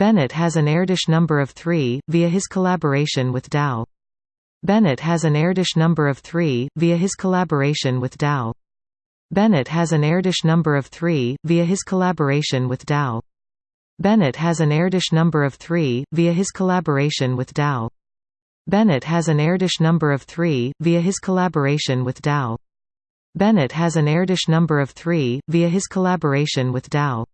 Bennett has an Erdős number of 3, via his collaboration with Dow. Bennett has an Erdős number of 3, via his collaboration with Dow. Bennett has an Erdős number of 3, via his collaboration with Dow. Bennett has an Erdős number of 3, via his collaboration with Dow. Bennett has an Erdős number of 3, via his collaboration with Dow. Bennett has an Erdős number of 3, via his collaboration with Dow.